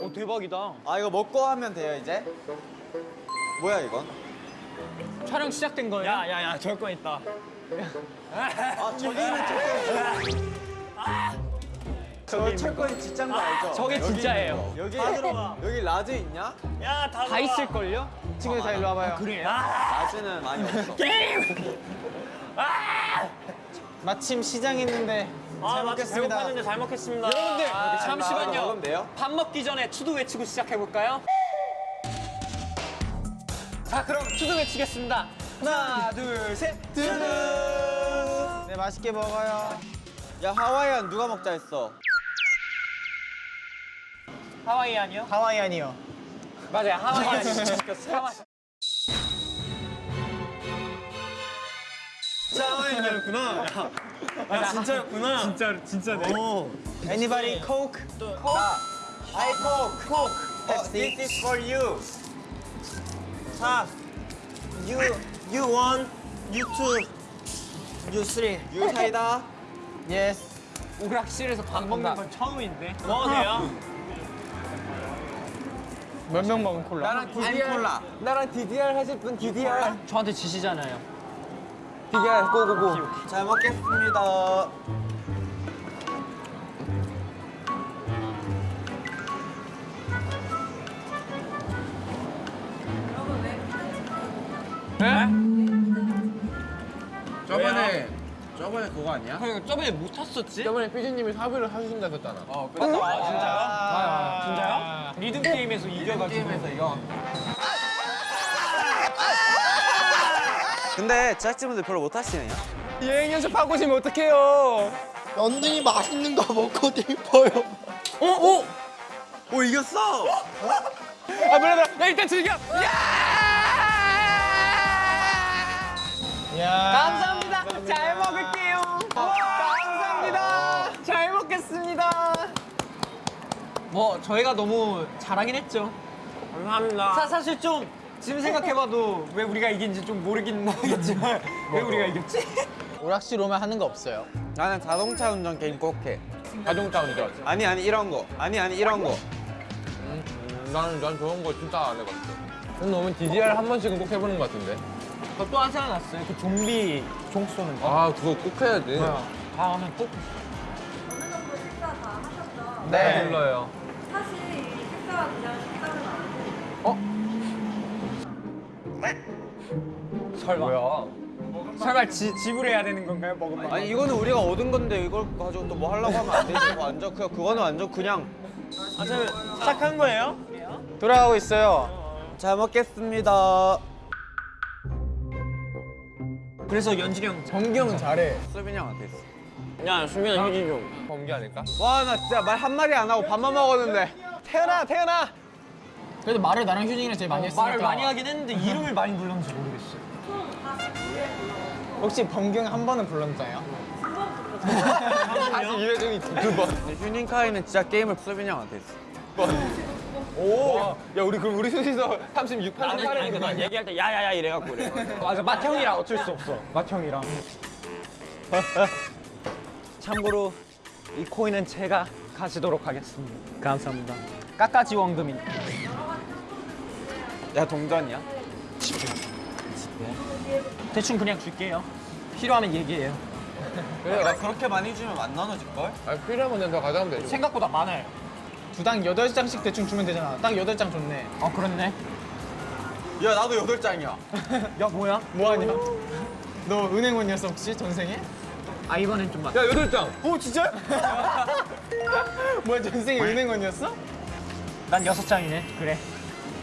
오 대박이다. 아 이거 먹고 하면 돼요 이제? 뭐야 이건? 촬영 시작된 거예요? 야야야 저거 있다. 아 저기는 철권 저 철권 진짜인 거 알죠? 저게 여기 진짜예요. 여기 여기 라즈 있냐? 다 있을걸요? 친구들 다 일로 와봐요. 그래요? 라즈는 많이 없어 마침 시장 있는데 잘 먹겠습니다. 배고팠는데 잘 먹겠습니다. 여러분들 이거 잠시만요. 밥 먹기 전에 투두 외치고 시작해 볼까요? 자 그럼 투두 외치겠습니다. 하나 둘 셋. 투두. 네 맛있게 먹어요. 야 하와이안 누가 먹자 했어? 하와이안이요? 하와이안이요. 맞아요 하와이안 시켰어요. 하와이. 하와이안이었구나. 아 진짜였구나. 진짜 진짜네. Anybody Coke? I coke coke oh, this is for you 자, you you one, you two, you three. you 사이다 Yes. 오락실에서 밥 먹는 건 처음인데. 먹어도 돼요? 몇 명 먹은 콜라? 나랑 DDR 콜라 나랑 DDR 하실 분 DDR 저한테 지시잖아요. DDR 고고고 잘 먹겠습니다 저번에 저번에 그거 아니야? 그러니까 저번에 못 탔었지? 저번에 피디님이 사비를 하신다 했잖아. 어, 그래. 아, 진짜요? 아, 진짜요? 리듬 게임에서 이겨가지고. 게임에서 이거. 근데 제작진분들 별로 못 하시네요 여행 연습 하고 오시면 어떡해요? 언니 맛있는 거 먹고 싶어요. 어? 어? 오 이겼어 아, 몰라, 몰라. 야, 일단 즐겨! 야! 감사합니다. 잘 먹을게요. 감사합니다. 잘 먹겠습니다. 뭐, 저희가 너무 잘하긴 했죠. 감사합니다. 사, 사실 좀 지금 생각해봐도 왜 우리가 이긴지 좀 모르긴 하겠지만 왜 우리가 이겼지? 오락실 오면 하는 거 없어요. 나는 자동차 운전 게임 꼭 해 자동차 운전. 아니 아니 이런 거 아니 아니 이런 거 음, 난, 난 저런 거 진짜 안 해봤어. 그럼 너무 DDR 한 번씩은 꼭 해보는 것 같은데. 저또 하나 생각 났어요. 그 좀비 종 쏘는 거. 아, 그거 꼭 해야지. 다음에 꼭. 어느 정도 식사 다 하셨죠? 네. 불러요. 사실 이 식사가 그냥 식사는 아니고 설마. 뭐야? 설마 지, 지불해야 되는 건가요? 먹으면? 아니 이거는 우리가 얻은 건데 이걸 가지고 또 뭐 하려고 하면 안 되지 완전 그 그거는 완전 그냥 아, 저 시작한 거예요? 돌아가고 있어요. 잘 먹겠습니다 그래서 연진이 형 범기 형은 잘해. 수빈이 형한테 있어 야, 수민아 휴지 좀. 범기 아닐까? 와 나 진짜 말 한마디 안 하고 밥만 먹었는데 태연아, 태연아. 그래도 말을 나랑 휴진이랑 제일 많이 했으니까. 말을 많이 하긴 했는데 이름을 많이 불렀는지 모르겠어. 혹시 형한 번은 불렀나요? 다시 이회중이 두 번 휴닝카이는 진짜 게임을 수빈이 형한테 있어 오! 야, 우리 그럼 우리 셋이서 36, 아니, 38에 아니, 나 얘기할 때 야야야 이래갖고 그래. 맞아, 맏형이라 어쩔 수 없어. 맏형이랑. 참고로 이 코인은 제가 가지도록 하겠습니다. 감사합니다. 깎아지 원금이니까. 야 동전이야? 대충 그냥 줄게요. 필요하면 얘기해요. 그래 나 그렇게 많이 주면 안 나눠질걸? 아, 필요하면 내가 가져가면 되죠. 생각보다 많아요. 두당 여덟 장씩 대충 주면 되잖아. 딱 여덟 장 좋네. 아 그렇네. 야 나도 여덟 장이야 야 뭐야? 뭐하냐? 너 은행원이었어 혹시 전생에? 아 이번엔 좀 많. 야, 여덟 장! 오 진짜? 뭐야 전생에 은행원이었어? 난 여섯 장이네. 그래.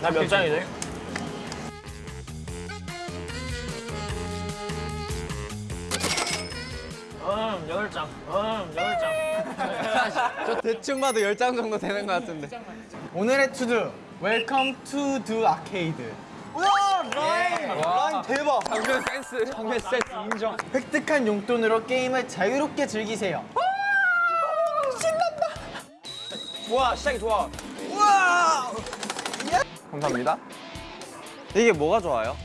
나 몇 장이래? 음, 여덟 장. 음, 여덟 장. 저 대충 봐도 열장 정도 되는 것 같은데 오늘의 투두 Welcome to the arcade. 우와 라인 대박. 장면 센스. 장면 센스 인정. 획득한 용돈으로 게임을 자유롭게 즐기세요. 신난다. 와 시작이 좋아. 와. 감사합니다. 이게 뭐가 좋아요?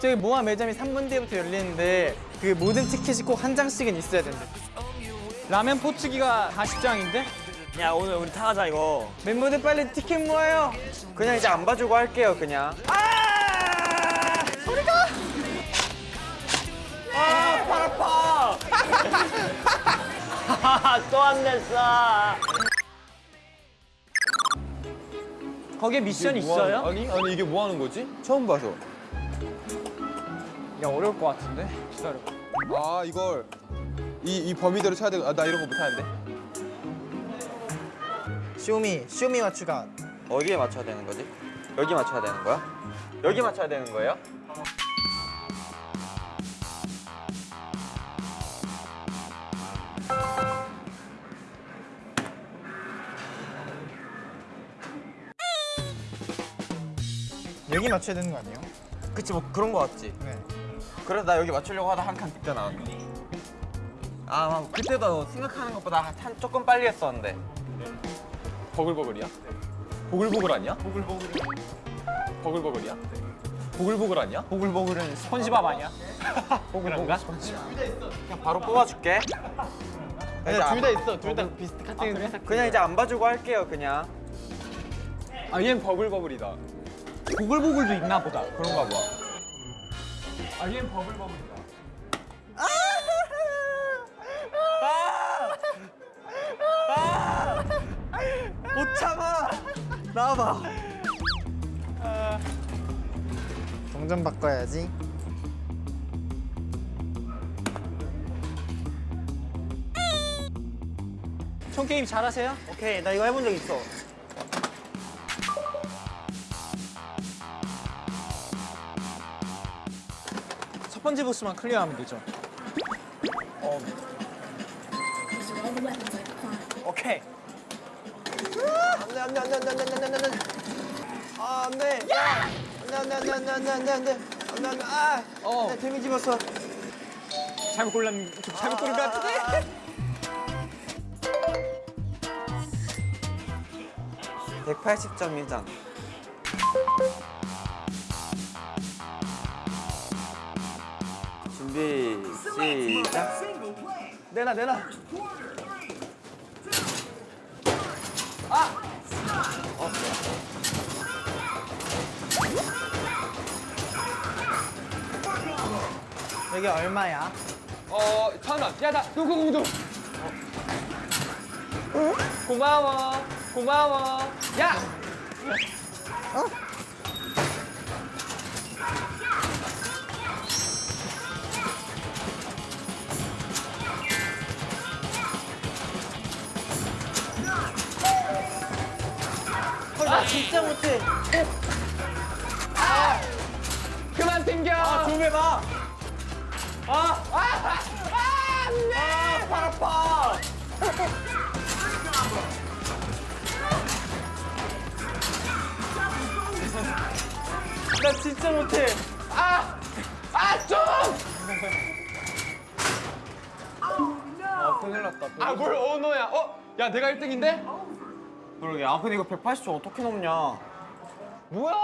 저기 모아 매점이 3분 뒤부터 열리는데 그 모든 티켓이 꼭 한 장씩은 있어야 된대. 라면 포치기가 40장인데? 야 오늘 우리 타가자 이거. 멤버들 빨리 티켓 모아요. 그냥 이제 안 봐주고 할게요, 그냥. 아! 소리가! 아, 팔 아파. 또안 냈어. 거기에 미션 뭐 있어요? 아니 아니 이게 뭐 하는 거지? 처음 봐서. 야 어려울 것 같은데? 기다려. 아 이걸 이, 이 범위대로 쳐야 되고 아, 나 이런 거 못하는데. 쇼미, 쇼미 맞추가. 어디에 맞춰야 되는 거지? 여기 맞춰야 되는 거야? 여기 맞춰야 되는 거예요? 여기 맞춰야 되는 거 아니에요? 그치 뭐 그런 거 같지? 네. 그래서 나 여기 맞추려고 하다 한칸 늦게 나왔네. 아, 막 그때도 생각하는 것보다 한 조금 빨리 했었는데. 버글버글이야? 보글보글 아니야? 보글보글. 버글버글이야? 보글보글 아니야? 보글보글은 스펀지밥 아니야? 보글보글? 그냥 바로 뽑아줄게. 둘 다 있어. 둘 다 비슷 같은 데 그냥 이제 안 봐주고 할게요, 그냥. 아 얘는 버글버글이다. 보글보글도 있나 보다. 그런가 봐. 아 얘는 버글버글이다. 못 참아. 나와봐. 동전 바꿔야지. 총 게임 잘하세요? 오케이 나 이거 해본 적 있어. 첫 번째 보스만 클리어하면 되죠. 오케이. 안돼 안돼 안돼 안돼 안돼 안돼 안돼. 아 안돼. 안돼 안돼 안돼 안돼 안돼 안돼 안돼 안돼 안돼 아. 어. 나 데미지 봤어. 잘못 골랐, 좀 잘못 고른 것 같은데? 180점이잖아. 준비, 시작. 내놔 내놔. 여기 얼마야? 어 천 원. 야 나 누구누구 고마워. 고마워. 야! 나 진짜 못해. 아 좀. 아, 큰일 났다. 아뭘 언어야? 어? 야 내가 1등인데? 그러게. 아, 근데 이거 180점 어떻게 넘냐? 뭐야?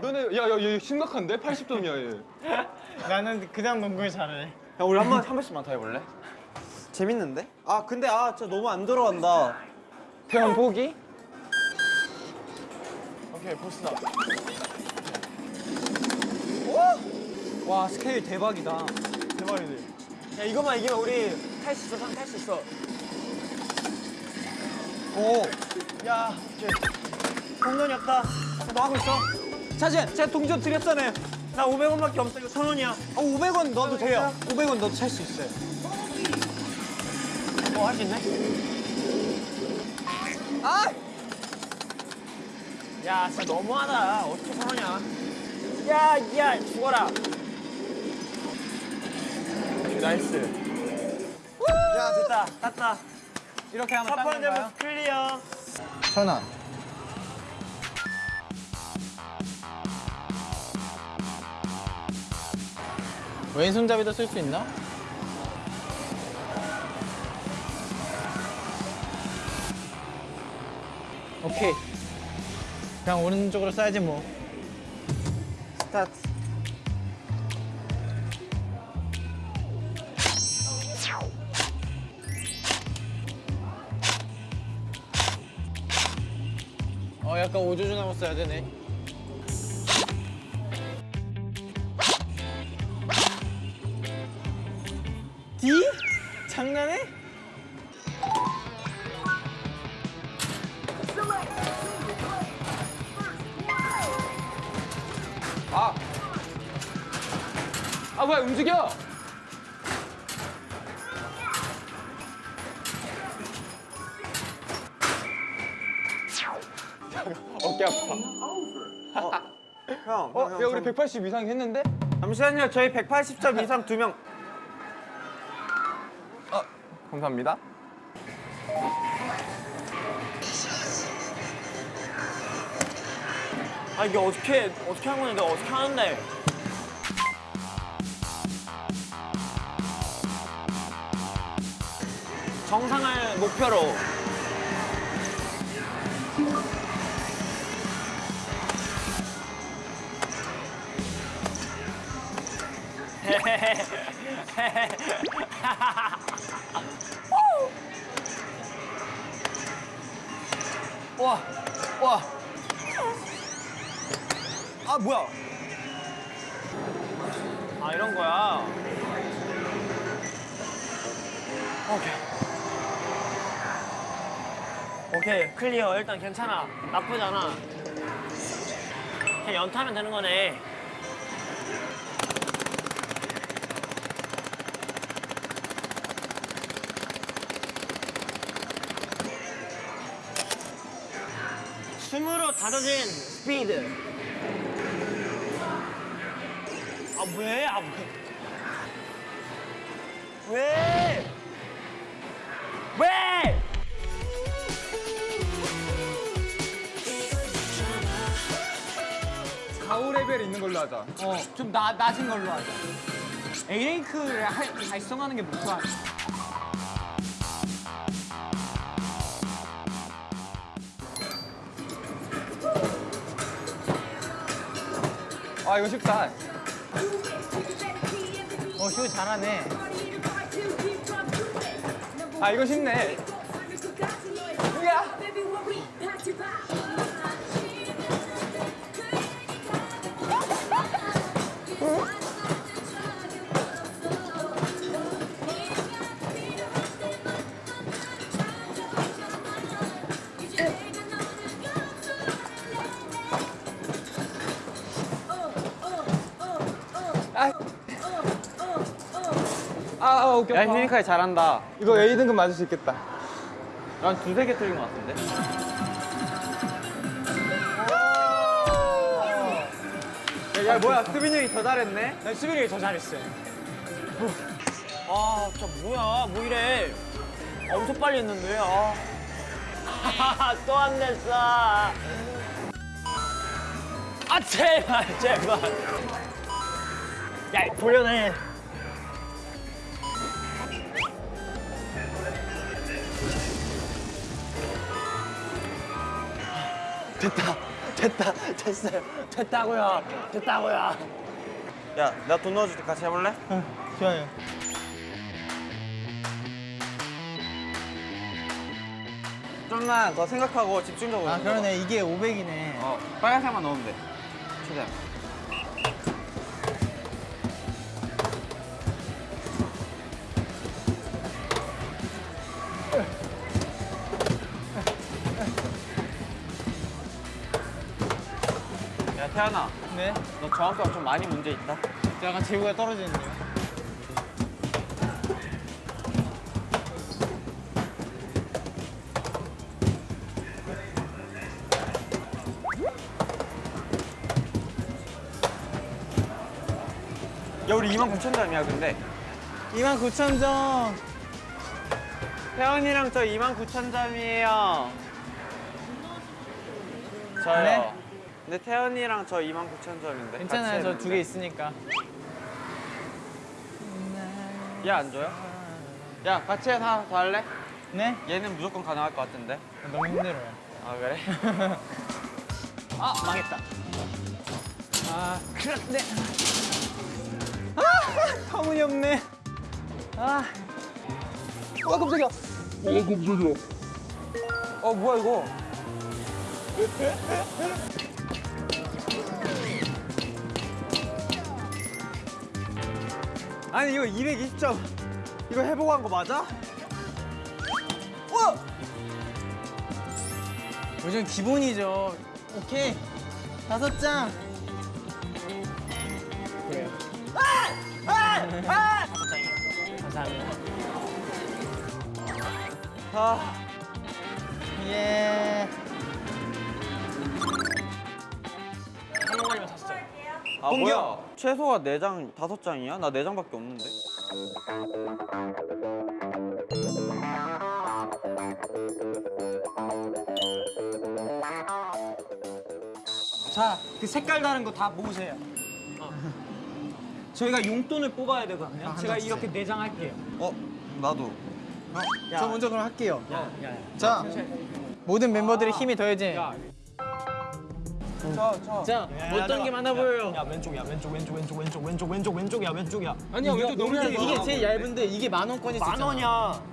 너네 야 야 얘 심각한데? 80점이야 얘. 나는 그냥 농구를 잘해. 야, 우리 한 번, 한 번씩만 더 해볼래? 재밌는데? 아, 근데 아, 진짜 너무 안 들어간다. 태연 포기? 오케이, 보스다. 와, 스케일 대박이다. 대박이지. 야 이것만 이기면 우리 탈 수 있어 상 탈 수 있어. 오. 야 오케이. 동전이 없다. 뭐 하고 있어? 사진, 제가 동전 드렸잖아요. 나 500원밖에 없어 이거 천 원이야. 아, 500원 넣어도 돼요. 500원 넣어도 살 수 있어요. 뭐할수 있네? 아! 야 진짜 너무하다. 어떻게 천 원이야? 야, 야 죽어라. nice. 야, 됐다. 땄다. 이렇게 하면 첫 번째 clear. 천 원. 왼손잡이도 쓸 수 있나? 오케이 그냥 오른쪽으로 써야지 뭐 스타트 약간 오조준하고 써야 되네. 180 이상 했는데? 잠시만요. 저희 180점 이상 두 명. 감사합니다. 아 이게 어떻게 어떻게 하는 건데 어떻게 하는데? 정상을 목표로. 와, 와. 아 뭐야? 아 이런 거야. 오케이. 오케이 클리어 일단 괜찮아. 그냥 연타하면 되는 거네. 춤으로 다져진 스피드. 아 왜? 아 왜? 왜? 왜? 가오 레벨 있는 걸로 하자. 어, 좀 나, 낮은 걸로 하자. A랭크를 할- 달성하는 게 목표야. 아 이거 쉽다. 어, 휴 잘하네. 아 이거 쉽네. 아, 아 오케이. 야 휴니카이 잘한다. 이거 A 등급 맞을 수 있겠다. 난 두세 개 틀린 것 같은데. 야, 야 뭐야 수빈이 형이 더 잘했네? 나 수빈이 더 잘했어요. 아, 진짜 뭐야? 뭐 이래? 아, 엄청 빨리 했는데. 아. 또안 됐어. 아, 제발, 제발. 야, 돌려내. 됐다, 됐다, 됐어요. 됐다고요, 됐다고요. 야, 나 돈 넣어줄 때 같이 해볼래? 좋아요. 좀만 더 생각하고 집중적으로. 아, 그러네. 이게 500이네. 어, 빨간색만 넣으면 돼. 최대한. 태연아, 네. 너 정확도가 좀 많이 문제 있다. 약간 제구가 떨어지는데요. 야 우리 2만 9천 점이야 근데. 29,000점. 태연이랑 저 2만 9천 점이에요. 저요. 네? 근데 태연이랑 저 2만 9천 점인데. 괜찮아요. 저 두 개 있으니까. 얘 안 줘요? 야 같이 해서 하나 더 할래? 네? 얘는 무조건 가능할 것 같은데 너무 힘들어요. 아 그래? 아 망했다. 아 그렇네. 아 터무니없네. 아. 와 깜짝이야. 어 뭐야 이거 아니 이거 220점 이거 해보고 한 거 맞아? 요즘 기본이죠. 오케이. 다섯 장. 그래요. 다섯 장이요. 감사합니다. 아 예. 아 뭐야 최소가 4장 5장이야? 나 4장밖에 없는데 자, 그 색깔 다른 거 다 모으세요. 어. 저희가 용돈을 뽑아야 되거든요. 제가 이렇게 내장 할게요. 어? 나도 저 먼저 그럼 할게요. 자, 모든 멤버들의 힘이 더해진. 자, 어떤 게 많아 보여요? 야 왼쪽이야 왼쪽 왼쪽 왼쪽 왼쪽 왼쪽 왼쪽 왼쪽이야 왼쪽이야. 아니야 왼쪽 너무 얇아. 이게 제일 얇은데 이게 만 원권이 만 원이야.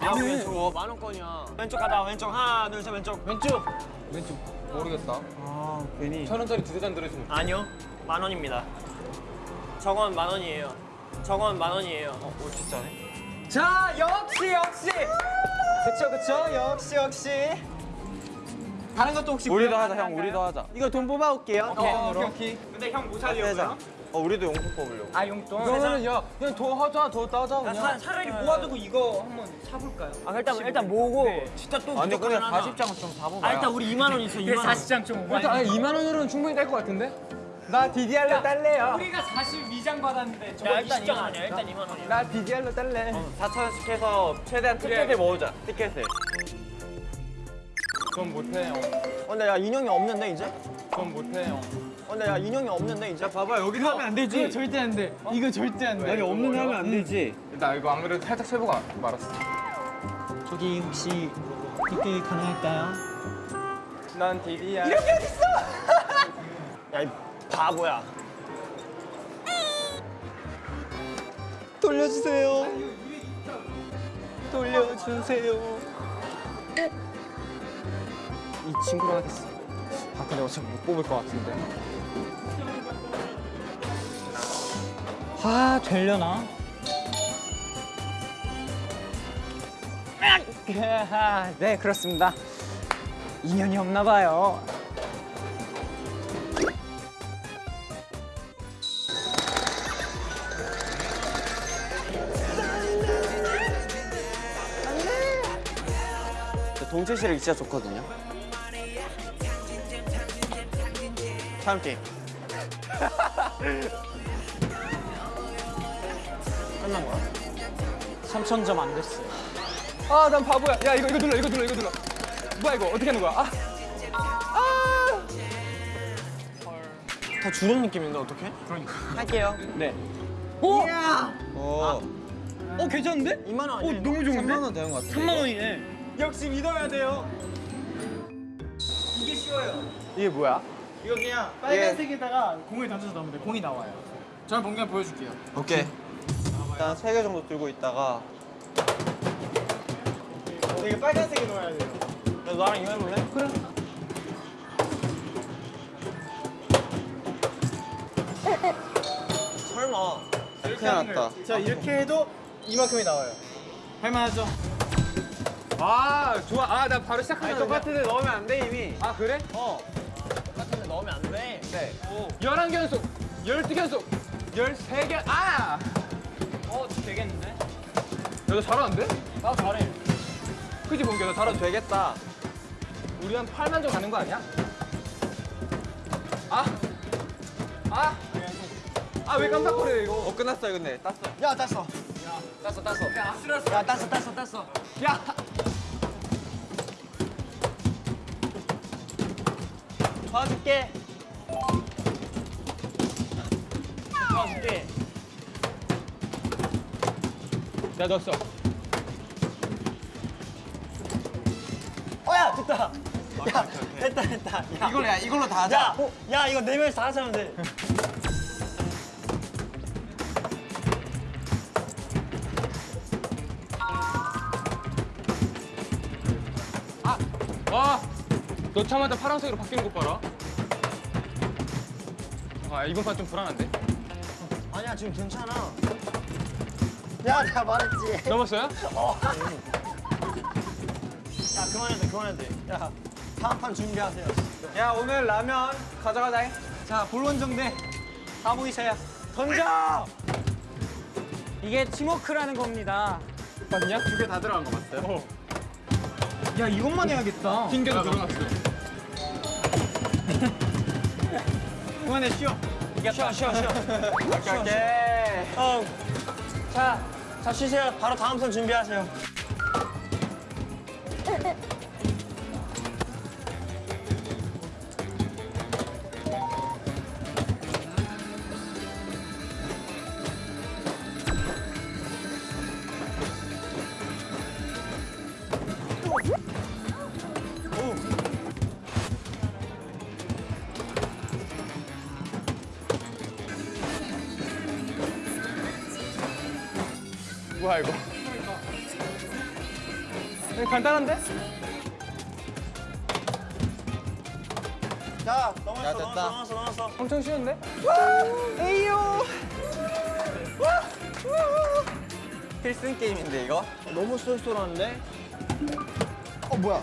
야. 왼쪽 만 원권이야. 왼쪽 가자 왼쪽 하나 둘 셋 왼쪽. 왼쪽. 왼쪽 모르겠다. 아 괜히 천 원짜리 두세 잔 들어있으면. 아니요 만 원입니다. 저건 만 원이에요. 저건 만 원이에요. 어 진짜네 자, 역시 역시. 그쵸 그쵸. 역시 역시. 다른 것도 혹시 우리도 하자 형 우리도 하자 이거 돈 뽑아올게요. 오케이, 돈으로. 오케이, 근데 형뭐 세장 사려고요? 어 우리도 용품 뽑으려고 아 용돈. 그러면은 야 그냥 더 하자 더 따자 야, 그냥. 차, 차라리 모아두고 이거 한번 사볼까요? 아 일단 일단 모으고 진짜 또 아니 근데 하나. 40장은 좀 사봐봐 아 일단 우리 2만 원 있어 2만 원. 40장 좀 일단 아니 2만 원으로는 충분히 뗄 것 같은데? 나 DDR로 딸래요. 우리가 42장 받았는데 저거 일단 2장 아니야 일단 2만 원이야. 나 DDR로 딸래. 4천 원씩 해서 최대한 티켓을 모으자 티켓을 전 못해요. 어, 근데 야 인형이 없는데 이제? 전 못해요. 어, 근데 야 인형이 없는데 이제? 봐봐 여기서 하면 안 되지 이거 절대 안 돼. 이거 절대 안 돼. 여기 없는 데 하면 안 되지 나 이거 안 그래도 살짝 세보고 말았어. 저기 혹시 이게 가능할까요? 난 DDR. 야이 바보야. 돌려주세요. 돌려주세요. 이 친구로 하겠어. 아 근데 어차피 못 뽑을 것 같은데. 아 되려나? 아, 네 그렇습니다. 인연이 없나 봐요. 동체 시력이 진짜 좋거든요 다음 게임 3천 점안 됐어. 아난 바보야. 야 이거 이거 눌러 이거 눌러 이거 눌러. 뭐야 이거 어떻게 하는 거야? 아. 다 주는 느낌인데 어떡해? 할게요. 네 오! 어, 어 괜찮은데? 2만 원 아니야? 너무 좋은데? 3만 원 되는 것 같은데 3만 원이네. 역시 믿어야 돼요. 이게 쉬워요. 이게 뭐야? 이거 그냥 빨간색에다가 공을 던져서 넣으면 돼. 공이 나와요. 저는 본경 보여줄게요. 오케이 일단 세 개 정도 들고 있다가 이게 빨간색에 넣어야 돼요. 야, 나랑 이거 해볼래? 그래. 설마. 큰일 났다 자 이렇게 해도 이만큼이 나와요. 할만하죠? 아 좋아. 아 나 바로 시작하자. 똑같은데 넣으면 안 돼 이미 아 그래? 같 은데 넣으면 안 돼. 네 11견속, 12견속, 13견. 아! 어, 되겠는데? 야, 너 잘하는데? 나 잘해. 그지 본겨 너 잘하는데? 되겠다 우리 한 8만 점 가는 거 아니야? 아! 아! 아 왜 깜빡거려 이거? 어 끝났어요 근데 땄어 야, 땄어. 땄어 땄어. 야, 땄어, 땄어, 땄어. 야! 도와줄게. 도와줄게. 나 넣었어. 어야 됐다. 야 됐다 됐다. 야, 이걸로 야 이걸로 다 하자. 야, 야 이거 네 명이서 다 하자면 돼. 와, 넣자마자 파란색으로 바뀌는 것 봐라. 아, 이번 판 좀 불안한데? 아니야 지금 괜찮아. 야 내가 말했지. 넘었어요? 야 그만해도 돼 그만해도 돼. 야 다음 판 준비하세요. 야 오늘 라면 가져가자. 자 볼원정대 다 모이세요. 던져. 이게 팀워크라는 겁니다. 맞냐? 두 개 다 들어간 거 맞어요? 어. 야 이것만 해야겠다. 튕겨서 들어갔어. 그만해 쉬어. 쉬어 쉬어 쉬어. 오케이 오케이. 어. 자, 자 쉬세요. 바로 다음 선 준비하세요. 간단한데? 자, 넘었어, 야, 됐다. 넘었어, 넘었어. 엄청 쉬운데? 필승 게임인데 이거? 너무 쏠쏠한데? 어 뭐야?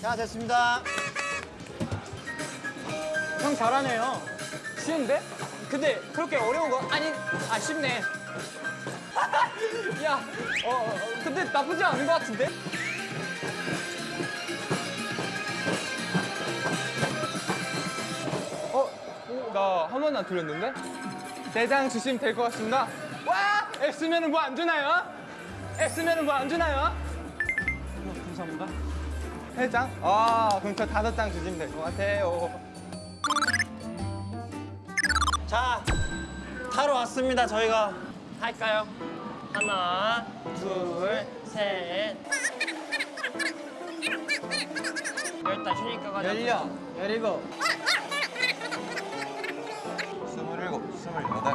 자, 됐습니다. 형 잘하네요. 쉬운데? 근데 그렇게 어려운 거 아니 아 쉽네. 야, 어, 어, 근데 나쁘지 않은 것 같은데? 어? 나 한 번도 안 틀렸는데? 대장 주시면 될 것 같습니다. 와, 애쓰면은 뭐 안 주나요? 애쓰면은 뭐 안 주나요? 감사합니다. 세 장? 아, 그럼 저 다섯 장 주시면 될 것 같아요. 자, 타러 왔습니다, 저희가. 할까요? 하나, 둘, 셋. 열다 쉬니까 가자. 열려, 열이고. 스물일곱, 스물여덟.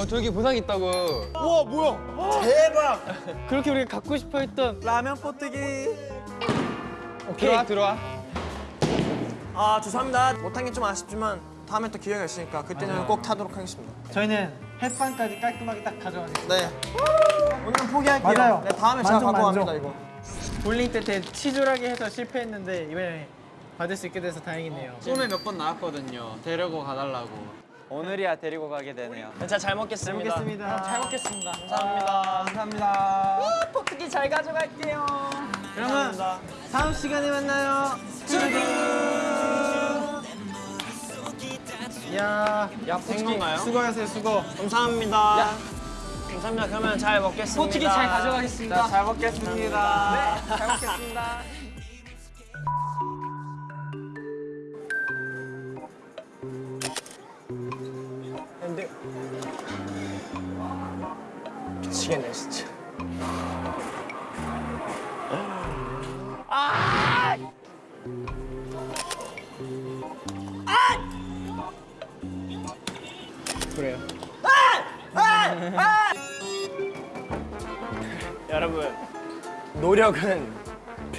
어 저기 보상 있다고. 그렇게 우리가 갖고 싶어 했던 라면 포뜨기. 들어와 들어와. 아, 죄송합니다. 못한 게 좀 아쉽지만 다음에 또 기회가 있으니까 그때는 꼭 타도록 하겠습니다. 저희는 햇반까지 깔끔하게 딱 가져가겠습니다. 네. 오늘은 포기할게요. 맞아요. 네, 다음에 제가 만족, 갖고 만족. 갑니다, 이거. 볼링 때 되게 치졸하게 해서 실패했는데 이번에 받을 수 있게 돼서 다행이네요. 꿈에 몇 번 나왔거든요. 데리고 가달라고. 오늘이야 데리고 가게 되네요. 자, 잘 먹겠습니다. 먹겠습니다. 잘 먹겠습니다. 감사합니다. 감사합니다. 포트기 잘 가져갈게요. 그러면 감사합니다. 다음 시간에 만나요. 야, 야, 된 건가요? 수고하세요, 수고. 감사합니다. 감사합니다. 그러면 잘 먹겠습니다. 포트기 잘 가져가겠습니다. 잘 먹겠습니다. 네, 잘 먹겠습니다. 미치겠네 진짜. 그래요. 여러분 노력은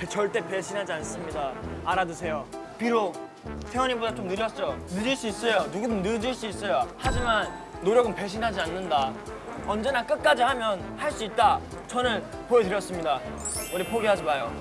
절대 배신하지 않습니다. 알아두세요. 비록 태원이보다 좀 늦었죠. 늦을 수 있어요. 누구든 늦을 수 있어요. 하지만 노력은 배신하지 않는다. 언제나 끝까지 하면 할 수 있다. 저는 보여드렸습니다. 우리 포기하지 마요.